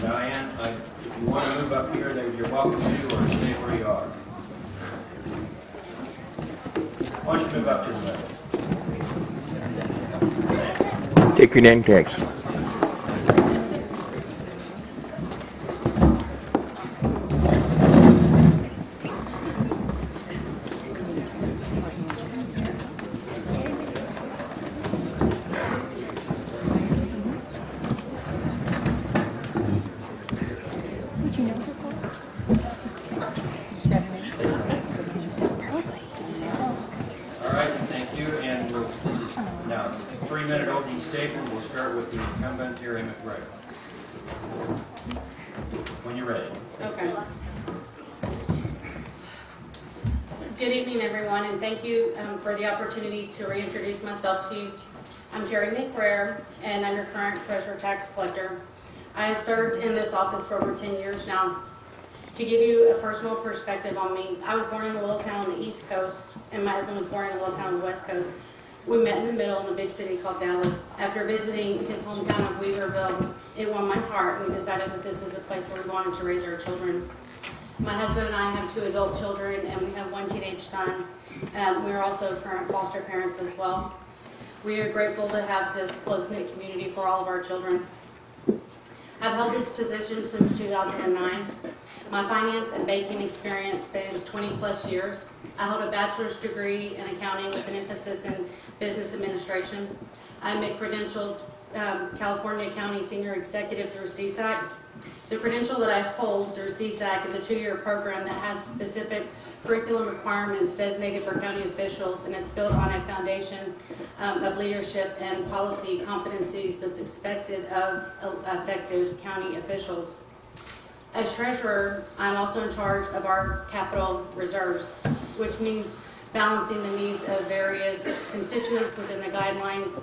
Diane, I- if you want to move up here, then you're welcome to, or stay where you are. Why don't you move up to the middle? Take your name tags. All right, thank you, and we'll, this is now three-minute opening statement. We'll start with the incumbent, Terry McBride. When you're ready. Okay. Good evening, everyone, and thank you um, for the opportunity to reintroduce myself to you. I'm Terry McBrayer, and I'm your current treasurer tax collector. I have served in this office for over 10 years now. To give you a personal perspective on me, I was born in a little town on the East Coast, and my husband was born in a little town on the West Coast. We met in the middle in the big city called Dallas. After visiting his hometown of Weaverville, it won my heart, and we decided that this is a place where we wanted to raise our children. My husband and I have two adult children, and we have one teenage son. Um, we are also current foster parents as well. We are grateful to have this close-knit community for all of our children. I've held this position since 2009. My finance and banking experience spans 20-plus years. I hold a bachelor's degree in accounting with an emphasis in business administration. I'm a credentialed um, California County Senior Executive through CSAC. The credential that I hold through CSAC is a two-year program that has specific curriculum requirements designated for county officials, and it's built on a foundation um, of leadership and policy competencies that's expected of effective county officials. As treasurer, I'm also in charge of our capital reserves, which means balancing the needs of various constituents within the guidelines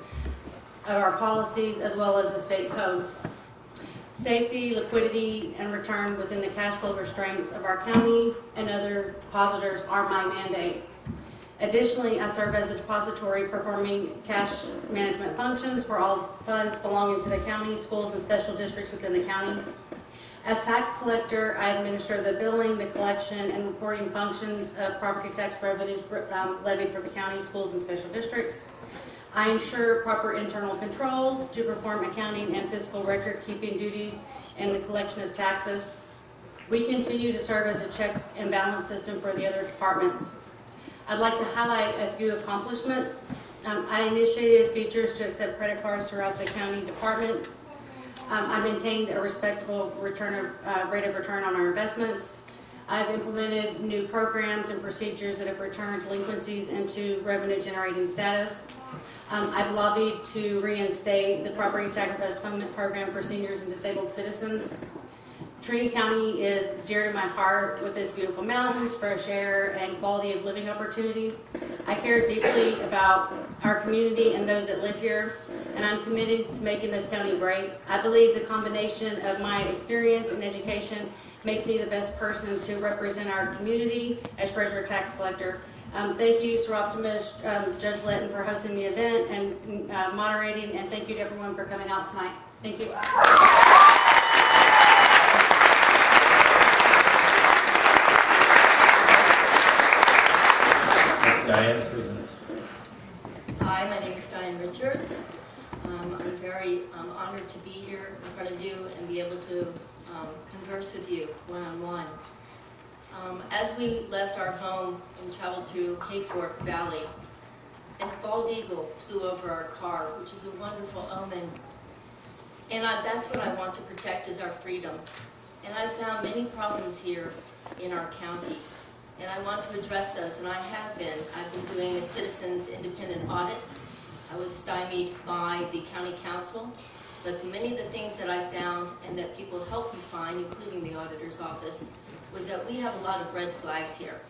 of our policies as well as the state codes. Safety, liquidity, and return within the cash flow restraints of our county and other depositors are my mandate. Additionally, I serve as a depository performing cash management functions for all funds belonging to the county, schools, and special districts within the county. As tax collector, I administer the billing, the collection, and reporting functions of property tax revenues um, levied for the county, schools, and special districts. I ensure proper internal controls to perform accounting and fiscal record-keeping duties and the collection of taxes. We continue to serve as a check and balance system for the other departments. I'd like to highlight a few accomplishments. Um, I initiated features to accept credit cards throughout the county departments. Um, I maintained a respectable return of, uh, rate of return on our investments. I've implemented new programs and procedures that have returned delinquencies into revenue generating status. Um, I've lobbied to reinstate the property tax postponement program for seniors and disabled citizens. Trinity County is dear to my heart with its beautiful mountains, fresh air, and quality of living opportunities. I care deeply about our community and those that live here, and I'm committed to making this county great. I believe the combination of my experience and education makes me the best person to represent our community as treasurer tax collector. Um, thank you, Soroptimist, um, Judge Letton, for hosting the event and uh, moderating, and thank you to everyone for coming out tonight. Thank you. Diane. Hi, my name is Diane Richards. Um, I'm very um, honored to be here in front of you and be able to um, converse with you one-on-one. Um, as we left our home and traveled through Hayfork Valley, a bald eagle flew over our car, which is a wonderful omen. And I, that's what I want to protect is our freedom. And I've found many problems here in our county and I want to address those, and I have been. I've been doing a citizens independent audit. I was stymied by the county counsel, but many of the things that I found and that people helped me find, including the auditor's office, was that we have a lot of red flags here.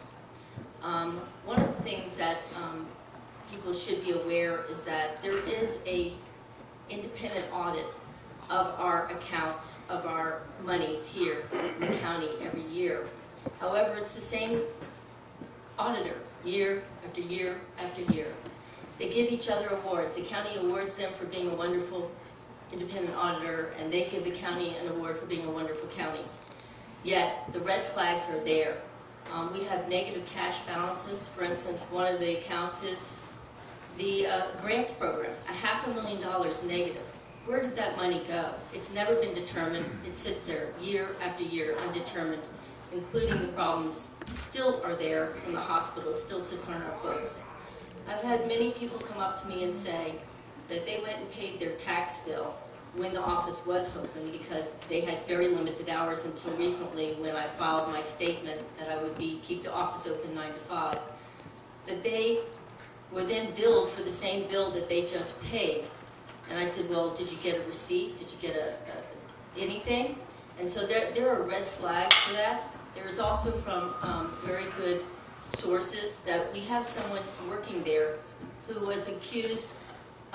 Um, one of the things that um, people should be aware is that there is a independent audit of our accounts, of our monies here in the county every year. However, it's the same auditor, year after year after year. They give each other awards. The county awards them for being a wonderful independent auditor, and they give the county an award for being a wonderful county. Yet, the red flags are there. Um, We have negative cash balances. For instance, one of the accounts is the uh, grants program, a half a million dollars negative. Where did that money go? It's never been determined. It sits there year after year undetermined, including the problems still are there from the hospital, still sits on our books. I've had many people come up to me and say that they went and paid their tax bill when the office was open because they had very limited hours until recently when I filed my statement that I would be, keep the office open nine to five. That they were then billed for the same bill that they just paid. And I said, well, did you get a receipt? Did you get a, a- anything? And so there, there are red flags for that. There is also from um, very good sources that we have someone working there who was accused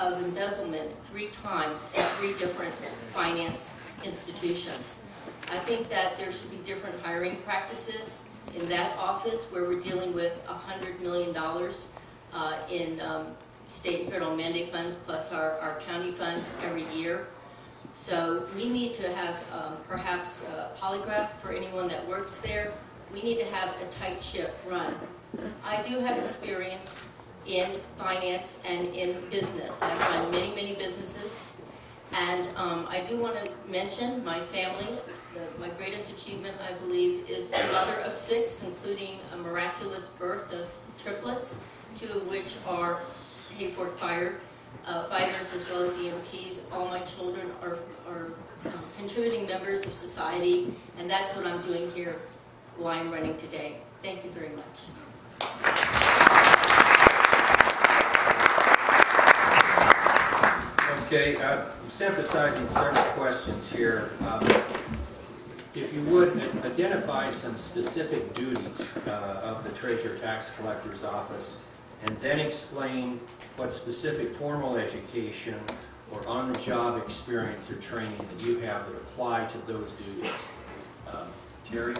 of embezzlement three times in three different finance institutions. I think that there should be different hiring practices in that office where we're dealing with $100 million uh, in um, state and federal mandate funds plus our, our county funds every year. So we need to have um, perhaps a polygraph for anyone that works there. We need to have a tight ship run. I do have experience in finance and in business. I've run many, many businesses. And um, I do want to mention my family. The- My greatest achievement, I believe, is a mother of six, including a miraculous birth of triplets, two of which are Hayfork Fire uh, fighters as well as EMTs. All my children are, are um, contributing members of society, and that's what I'm doing here while I'm running today. Thank you very much. Okay, uh, synthesizing several questions here. Um, If you would, identify some specific duties uh, of the Treasurer Tax Collector's Office, and then explain what specific formal education or on-the-job experience or training that you have that apply to those duties. Um, Terry?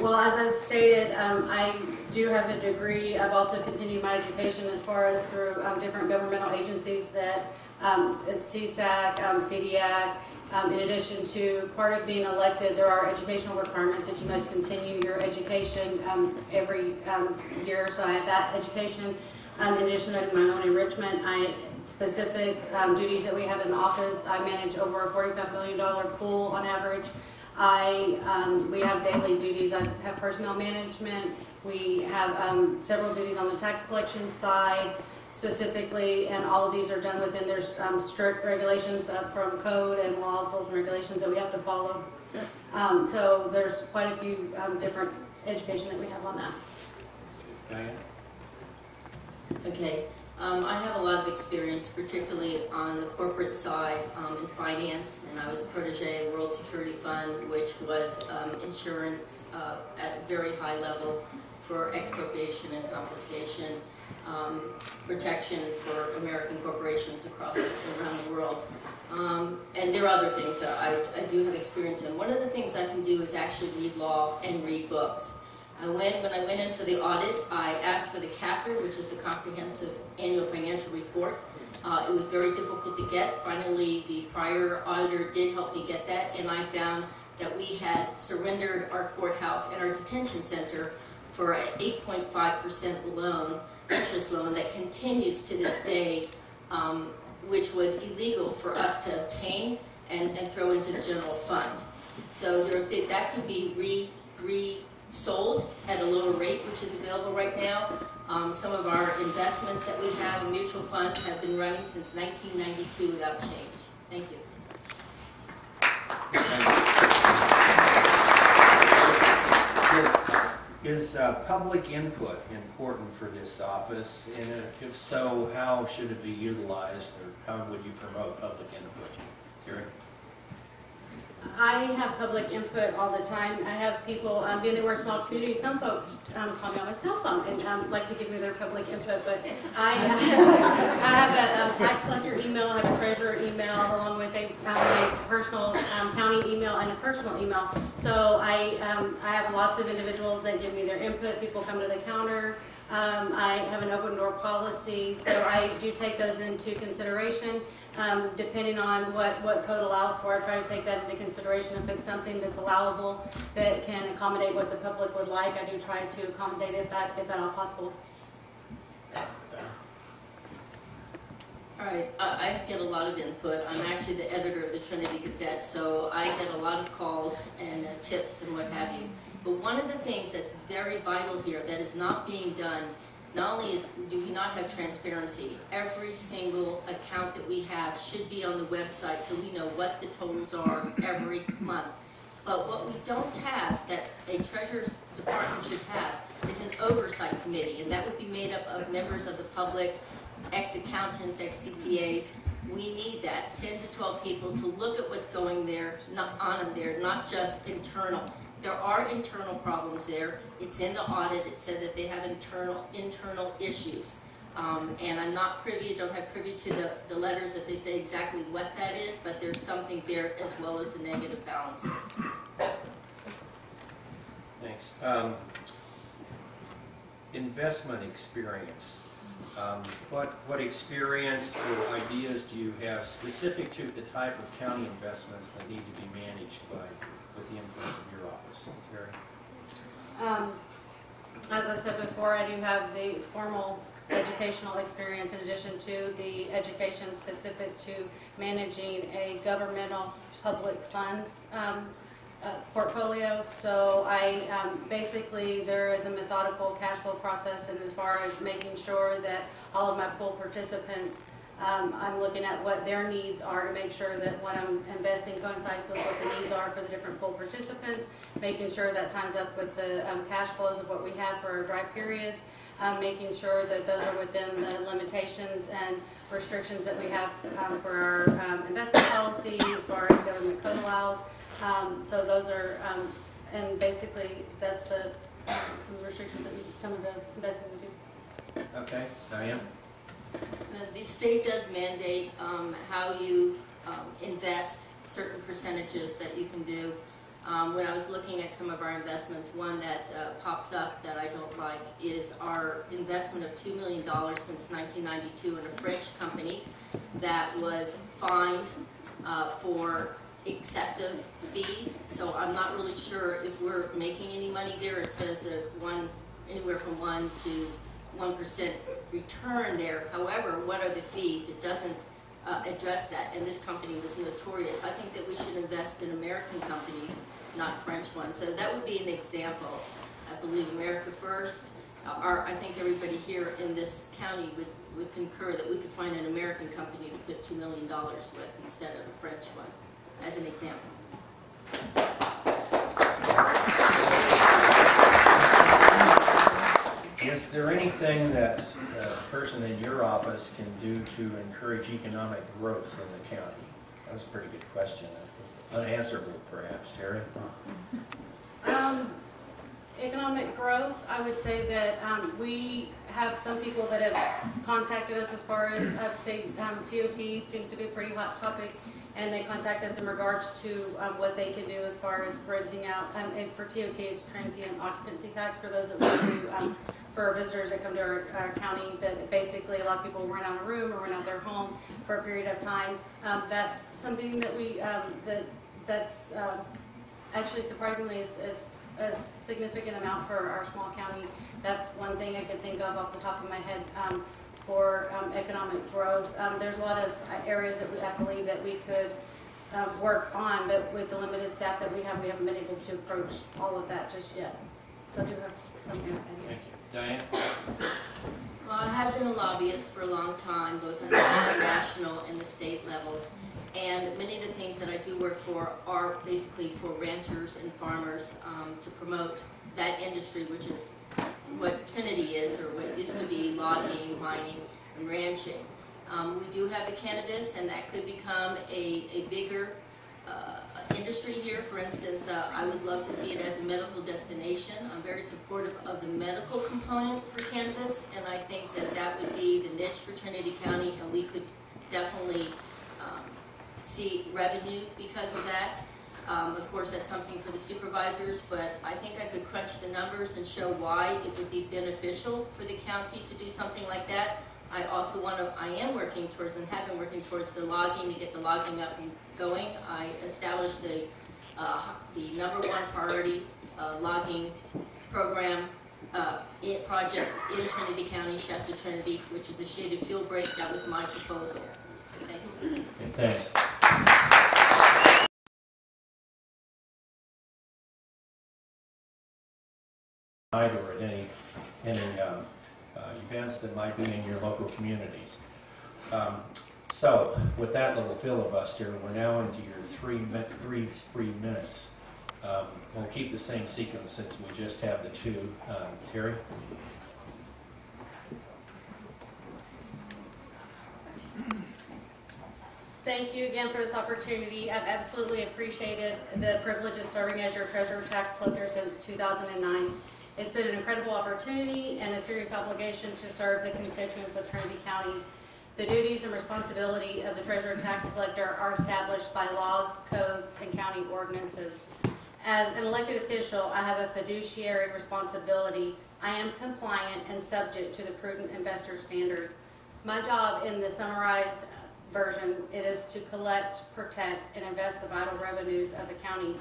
Well, as I've stated, um, I do have a degree. I've also continued my education as far as through um, different governmental agencies that, um, CSAC, um, CDAC. Um, In addition to part of being elected, there are educational requirements that you must continue your education um, every um, year. So I have that education. Um, In addition to my own enrichment, I, specific duties that we have in the office, I manage over a $45 million pool on average. I, um, we have daily duties, I have personnel management, we have, um, several duties on the tax collection side specifically, and all of these are done within, there's, um, strict regulations from code and laws, rules and regulations that we have to follow. Um, so there's quite a few, um, different education that we have on that. Okay, um, I have a lot of experience, particularly on the corporate side um, in finance, and I was a protege of World Security Fund, which was um, insurance uh, at a very high level for expropriation and confiscation, um, protection for American corporations across around the world. Um, and there are other things that I, I do have experience in. One of the things I can do is actually read law and read books. I went, when I went in for the audit, I asked for the CAFR, which is a comprehensive annual financial report. Uh, it was very difficult to get. Finally, the prior auditor did help me get that, and I found that we had surrendered our courthouse and our detention center for an 8.5% loan, interest loan, that continues to this day, um, which was illegal for us to obtain and, and throw into the general fund. So there, that could be re, re, sold at a lower rate, which is available right now. Um, some of our investments that we have in mutual funds have been running since 1992 without change. Thank you. Is uh, public input important for this office? And if so, how should it be utilized, or how would you promote public input? Terry? I have public input all the time. I have people, um, being that we're a small community, some folks um, call me on my cell phone and um, like to give me their public input, but I, I have a um, tax collector email, I have a treasurer email, along with a, um, a personal um, county email and a personal email. So I, I have lots of individuals that give me their input. People come to the counter. Um, I have an open door policy, so I do take those into consideration. Um, depending on what, what code allows for, I try to take that into consideration. If it's something that's allowable, that can accommodate what the public would like, I do try to accommodate it that, if at all possible. All right, I, I get a lot of input. I'm actually the editor of the Trinity Gazette, so I get a lot of calls and uh, tips and what have you. But one of the things that's very vital here that is not being done, not only is, do we not have transparency, every single account that we have should be on the website so we know what the totals are every month. But what we don't have, that a treasurer's department should have, is an oversight committee, and that would be made up of members of the public, ex-accountants, ex-CPAs. We need that, 10 to 12 people to look at what's going there, not on them there, not just internal. There are internal problems there. It's in the audit. It said that they have internal, internal issues. Um, and I'm not privy, don't have privy to the, the letters that they say exactly what that is, but there's something there as well as the negative balances. Thanks. Um, Investment experience. Um, What, what experience or ideas do you have specific to the type of county investments that need to be managed by, with the influence of your office? Terry? Um, as I said before, I do have the formal educational experience in addition to the education specific to managing a governmental public funds um, uh, portfolio. So I, um, basically, there is a methodical cash flow process and as far as making sure that all of my pool participants, um, I'm looking at what their needs are to make sure that what I'm investing coincides with what the needs are for the different pool participants, making sure that times up with the um, cash flows of what we have for our dry periods, um, making sure that those are within the limitations and restrictions that we have um, for our um, investment policy Um, So those are, um, and basically, that's the, some of the restrictions that we, some of the investing we do. Okay, Diane? The- The state does mandate um, how you um, invest certain percentages that you can do. Um, When I was looking at some of our investments, one that uh, pops up that I don't like is our investment of $2 million since 1992 in a French company that was fined uh, for excessive fees. So I'm not really sure if we're making any money there. It says that one, anywhere from one to one percent return there. However, what are the fees? It doesn't uh, address that, and this company was notorious. I think that we should invest in American companies, not French ones. So that would be an example. I believe America First. Uh, Our, I think everybody here in this county would, would concur that we could find an American company to put two million dollars with instead of a French one, as an example. Is there anything that a person in your office can do to encourage economic growth in the county? That was a pretty good question. Unanswerable perhaps, Terry? Um, economic growth, I would say that, um, we have some people that have contacted us as far as, say, um, TOT seems to be a pretty hot topic. And they contact us in regards to, um, what they can do as far as renting out, um, and for TOT, it's transient occupancy tax for those that want to, um, for visitors that come to our, our county, that basically a lot of people rent out a room or rent out their home for a period of time. Um, that's something that we, um, that, that's, um, Actually, surprisingly, it's, it's a significant amount for our small county. That's one thing I could think of off the top of my head for um, economic growth. Um, There's a lot of uh, areas that we, I believe that we could um, work on, but with the limited staff that we have, we haven't been able to approach all of that just yet. So I do have some Thank ideas. you. Diane? Well, I have been a lobbyist for a long time, both on the national and the state level. And many of the things that I do work for are basically for ranchers and farmers um, to promote that industry, which is what Trinity is, or what used to be logging, mining, and ranching. Um, We do have the cannabis, and that could become a, a bigger uh, industry here. For instance, uh, I would love to see it as a medical destination. I'm very supportive of the medical component for cannabis, and I think that that would be the niche for Trinity County, and we could definitely um, see revenue because of that. Um, Of course, that's something for the supervisors, but I think I could crunch the numbers and show why it would be beneficial for the county to do something like that. I also want to, I am working towards and have been working towards the logging, to get the logging up and going. I established the, uh, the number one priority uh, logging program, uh, project in Trinity County, Shasta Trinity, which is a shaded fuel break. That was my proposal. Thank you. Thanks. Tonight Or at any, any um, uh, events that might be in your local communities. Um, So with that little filibuster, we're now into your three, three, three minutes. Um, We'll keep the same sequence since we just have the two. Um, Terry? Thank you again for this opportunity. I've absolutely appreciated the privilege of serving as your treasurer tax collector since 2009. It's been an incredible opportunity and a serious obligation to serve the constituents of Trinity County. The duties and responsibility of the treasurer tax collector are established by laws, codes, and county ordinances. As an elected official, I have a fiduciary responsibility. I am compliant and subject to the prudent investor standard. My job in the summarized version, it is to collect, protect, and invest the vital revenues of the county.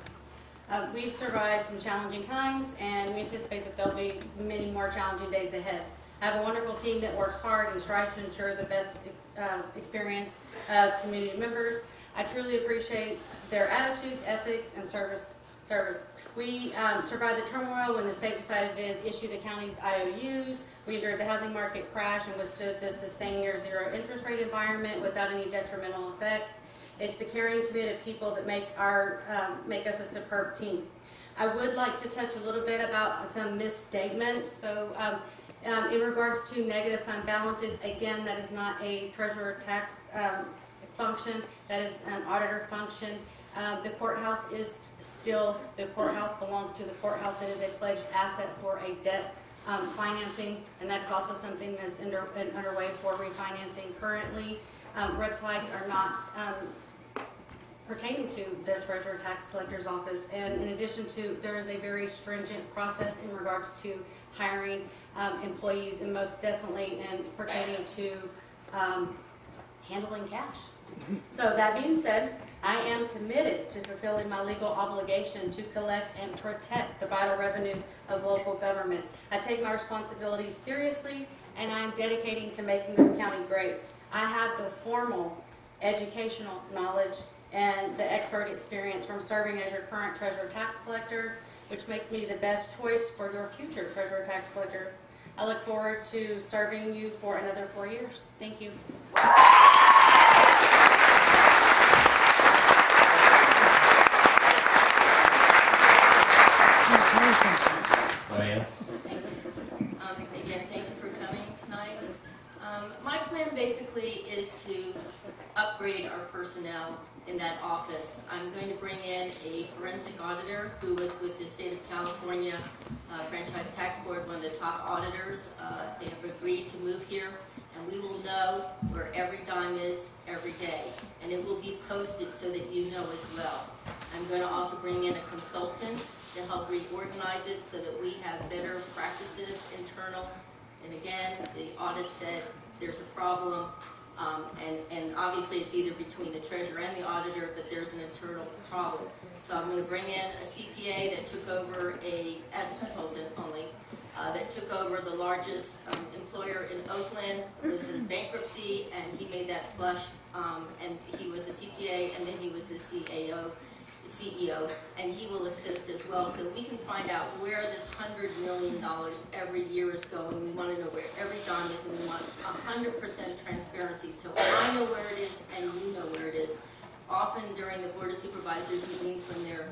Uh, We've survived some challenging times, and we anticipate that there'll be many more challenging days ahead. I have a wonderful team that works hard and strives to ensure the best uh, experience of community members. I truly appreciate their attitudes, ethics, and service. Service. We um, survived the turmoil when the state decided to issue the county's IOUs. We endured the housing market crash and withstood the sustained near zero interest rate environment without any detrimental effects. It's the caring, committed people that make our um, make us a superb team. I would like to touch a little bit about some misstatements. So, um, um, in regards to negative fund balances, again, that is not a treasurer tax um, function. That is an auditor function. Um, the courthouse is still the courthouse belongs to the courthouse. It is a pledged asset for a debt um, financing, and that's also something that's under, underway for refinancing currently. Um, red flags are not um, pertaining to the treasurer tax collector's office. And in addition to, there is a very stringent process in regards to hiring um, employees and most definitely in pertaining to um, handling cash. So that being said, I am committed to fulfilling my legal obligation to collect and protect the vital revenues of local government. I take my responsibilities seriously and I am dedicating to making this county great. I have the formal educational knowledge and the expert experience from serving as your current treasurer tax collector, which makes me the best choice for your future treasurer tax collector. I look forward to serving you for another four years. Thank you. Diane? Um, Again, thank you for coming tonight. Um, My plan basically is to upgrade our personnel in that office. I'm going to bring in a forensic auditor who was with the state of California uh, Franchise Tax Board, one of the top auditors. Uh, They have agreed to move here, and we will know where every dime is every day, and it will be posted so that you know as well. I'm going to also bring in a consultant to help reorganize it so that we have better practices internal. And again, the audit said there's a problem, um, and, and obviously it's either between the treasurer and the auditor, but there's an internal problem. So I'm gonna bring in a CPA that took over a, as a consultant only, uh, that took over the largest um, employer in Oakland, was in bankruptcy, and he made that flush, um, and he was a CPA, and then he was the CAO, CEO, and he will assist as well, so we can find out where this hundred million dollars every year is going. We want to know where every dime is, and we want hundred percent transparency, so I know where it is and you know where it is. Often during the Board of Supervisors meetings, when they're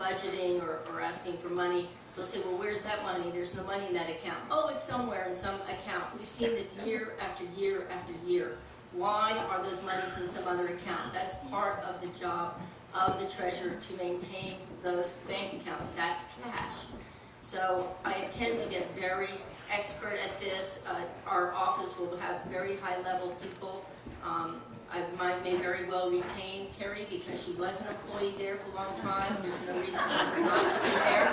budgeting or, or asking for money, they'll say, well, where's that money? There's no money in that account. Oh, it's somewhere in some account. We've seen this year after year after year. Why are those monies in some other account? That's part of the job of the treasurer to maintain those bank accounts. That's cash. So I tend to get very expert at this. Uh, Our office will have very high-level people. Um, I might may very well retain Terry because she was an employee there for a long time. There's no reason not to be there.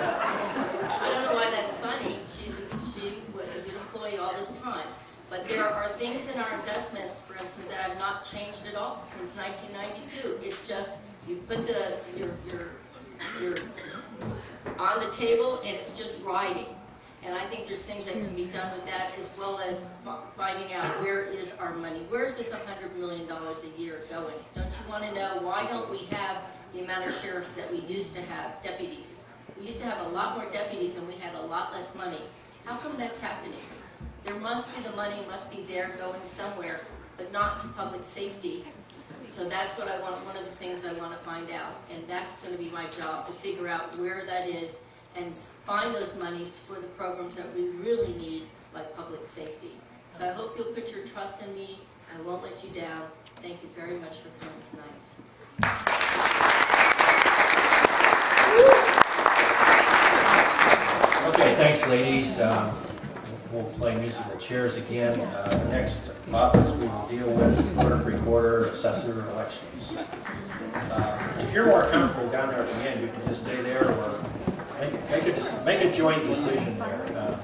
I don't know why that's funny. She's, a- she was a good employee all this time. But there are things in our investments, for instance, that have not changed at all since 1992. It's just, you put the, your, your, your, on the table and it's just riding. And I think there's things that can be done with that as well as finding out where is our money? Where is this $100 million a year going? Don't you want to know, why don't we have the amount of sheriffs that we used to have, deputies? We used to have a lot more deputies and we had a lot less money. How come that's happening? There must be, the money must be there going somewhere, but not to public safety. So that's what I want, one of the things I want to find out. And that's going to be my job, to figure out where that is and find those monies for the programs that we really need, like public safety. So I hope you'll put your trust in me. I won't let you down. Thank you very much for coming tonight. Okay, thanks, ladies. Um, We'll play musical chairs again. Uh, The next office we will deal with is clerk, recorder, assessor, elections. Uh, If you're more comfortable down there at the end, you can just stay there or make make a, make a joint decision there. Uh,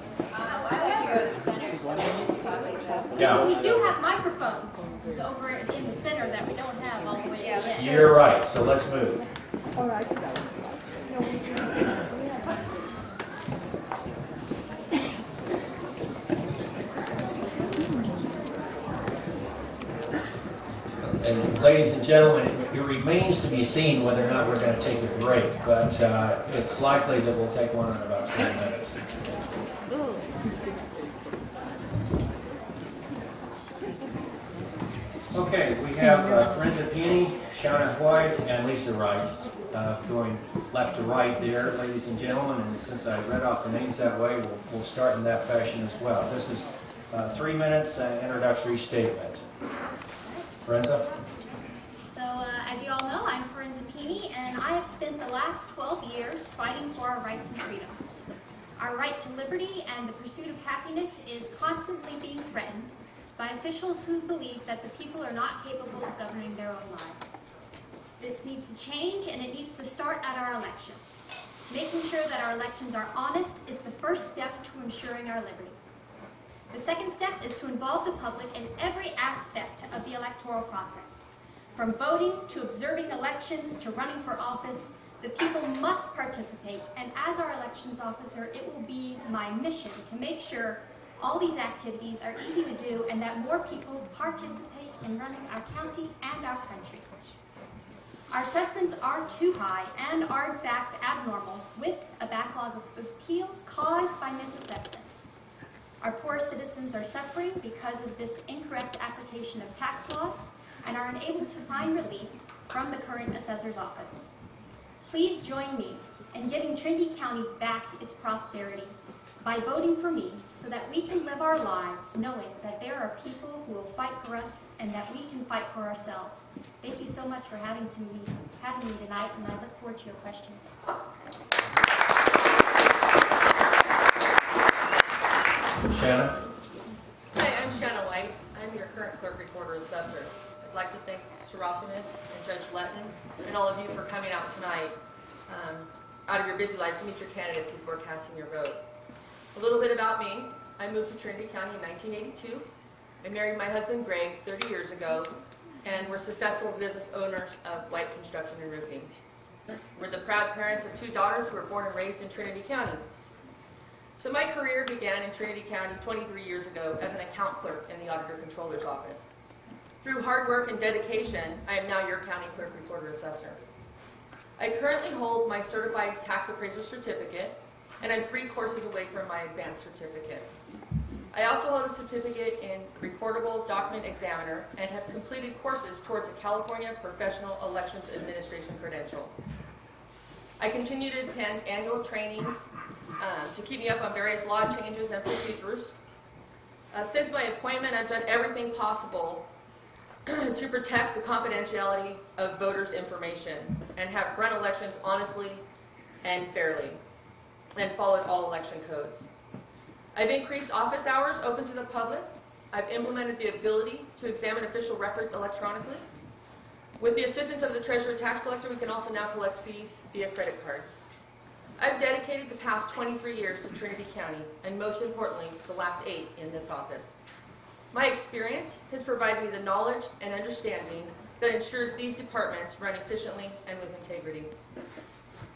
Yeah, We do have microphones over in the center that we don't have all the way at the end. you're right, so let's move. And ladies and gentlemen, it remains to be seen whether or not we're going to take a break, but uh, it's likely that we'll take one in about 20 minutes. Okay, we have uh, Brenda Peony, Shauna White, and Lisa Wright uh, going left to right there, ladies and gentlemen, and since I read off the names that way, we'll we'll start in that fashion as well. This is uh, three minutes uh, introductory statement. So, uh, as you all know, I'm Forenza Pini, and I have spent the last 12 years fighting for our rights and freedoms. Our right to liberty and the pursuit of happiness is constantly being threatened by officials who believe that the people are not capable of governing their own lives. This needs to change, and it needs to start at our elections. Making sure that our elections are honest is the first step to ensuring our liberty. The second step is to involve the public in every aspect of the electoral process. From voting to observing elections to running for office, the people must participate, and as our elections officer, it will be my mission to make sure all these activities are easy to do and that more people participate in running our county and our country. Our assessments are too high and are in fact abnormal, with a backlog of appeals caused by misassessments. Our poor citizens are suffering because of this incorrect application of tax laws and are unable to find relief from the current assessor's office. Please join me in getting Trinity County back its prosperity by voting for me so that we can live our lives knowing that there are people who will fight for us and that we can fight for ourselves. Thank you so much for having to me, having me tonight, and I look forward to your questions. Shannon? Hi, I'm Shanna White. I'm your current clerk recorder assessor. I'd like to thank Seraphonus and Judge Letton and all of you for coming out tonight um, out of your busy lives to meet your candidates before casting your vote. A little bit about me. I moved to Trinity County in 1982. I married my husband Greg 30 years ago, and we're successful business owners of White Construction and Roofing. We're the proud parents of two daughters who were born and raised in Trinity County. So my career began in Trinity County 23 years ago as an account clerk in the Auditor Controller's Office. Through hard work and dedication, I am now your county clerk recorder assessor. I currently hold my certified tax appraiser certificate, and I'm three courses away from my advanced certificate. I also hold a certificate in recordable document examiner and have completed courses towards a California Professional Elections Administration credential. I continue to attend annual trainings um, to keep me up on various law changes and procedures. Uh, Since my appointment, I've done everything possible to protect the confidentiality of voters' information and have run elections honestly and fairly. and followed all election codes. I've increased office hours open to the public. I've implemented the ability to examine official records electronically. With the assistance of the treasurer tax collector, we can also now collect fees via credit card. I've dedicated the past 23 years to Trinity County, and most importantly, the last eight in this office. My experience has provided me the knowledge and understanding that ensures these departments run efficiently and with integrity.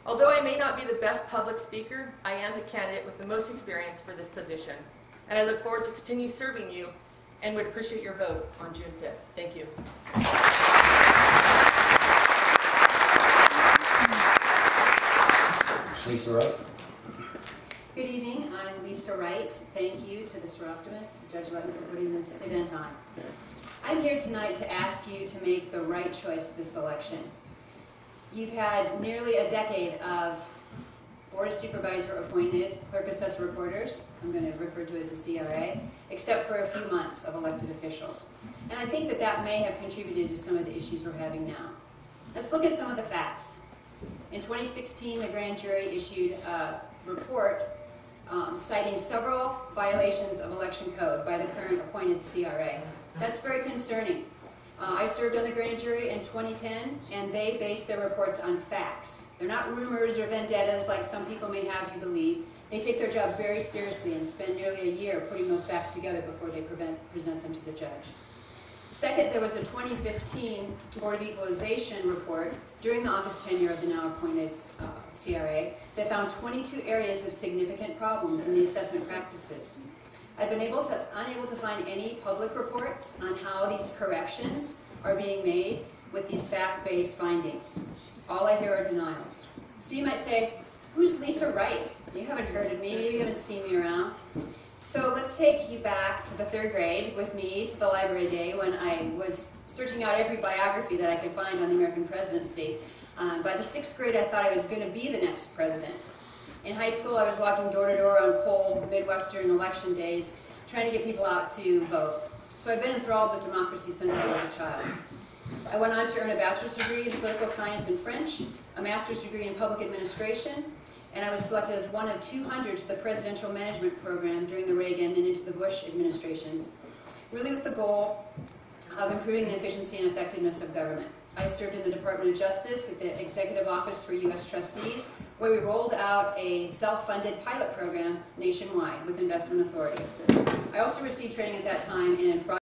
Although I may not be the best public speaker, I am the candidate with the most experience for this position. And I look forward to continue serving you and would appreciate your vote on June 5th. Thank you. Lisa Wright? Good evening, I'm Lisa Wright. Thank you to the Soroptimist, Judge Lutton, for putting this event on. I'm here tonight to ask you to make the right choice this election. You've had nearly a decade of Board of Supervisor appointed clerk assessor reporters, I'm going to refer to as the CRA, except for a few months of elected officials. And I think that that may have contributed to some of the issues we're having now. Let's look at some of the facts. In 2016, the grand jury issued a report um, citing several violations of election code by the current appointed CRA. That's very concerning. Uh, I served on the grand jury in 2010, and they base their reports on facts. They're not rumors or vendettas like some people may have you believe. They take their job very seriously and spend nearly a year putting those facts together before they prevent, present them to the judge. Second, there was a 2015 Board of Equalization report during the office tenure of the now appointed uh, CRA that found 22 areas of significant problems in the assessment practices. I've been able to, unable to find any public reports on how these corrections are being made with these fact-based findings. All I hear are denials. So you might say, who's Lisa Wright? You haven't heard of me, you haven't seen me around. So let's take you back to the third grade with me to the library day when I was searching out every biography that I could find on the American presidency. Um, by the sixth grade, I thought I was going to be the next president. In high school, I was walking door to door on cold Midwestern election days, trying to get people out to vote. So I've been enthralled with democracy since I was a child. I went on to earn a bachelor's degree in political science and French, a master's degree in public administration, and I was selected as one of 200 to the presidential management program during the Reagan and into the Bush administrations, really with the goal of improving the efficiency and effectiveness of government. I served in the Department of Justice at the Executive Office for U.S. Trustees, where we rolled out a self-funded pilot program nationwide with investment authority. I also received training at that time in fraud